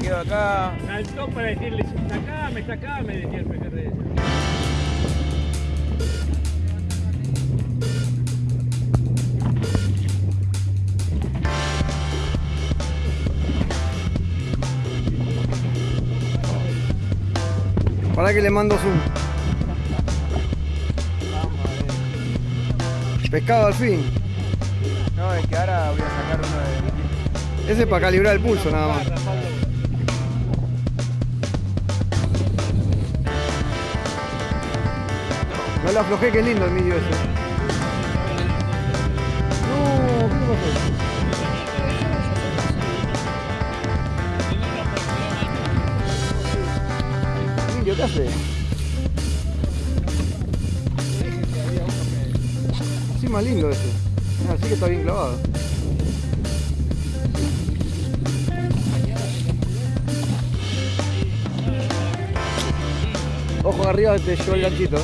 quedo acá. Saltó para decirle, sacame, sacame, decía el pejerrey. Para que le mando zoom. Pescado al fin. No, es que ahora voy a sacar uno de. Ese es para calibrar el pulso nada más. Lo aflojé, que lindo el medio ese. No, ¿qué pasó? ¿qué hace? Sí, más lindo ese. Ah, sí que está bien clavado. Ojo arriba te llevó el ganchito.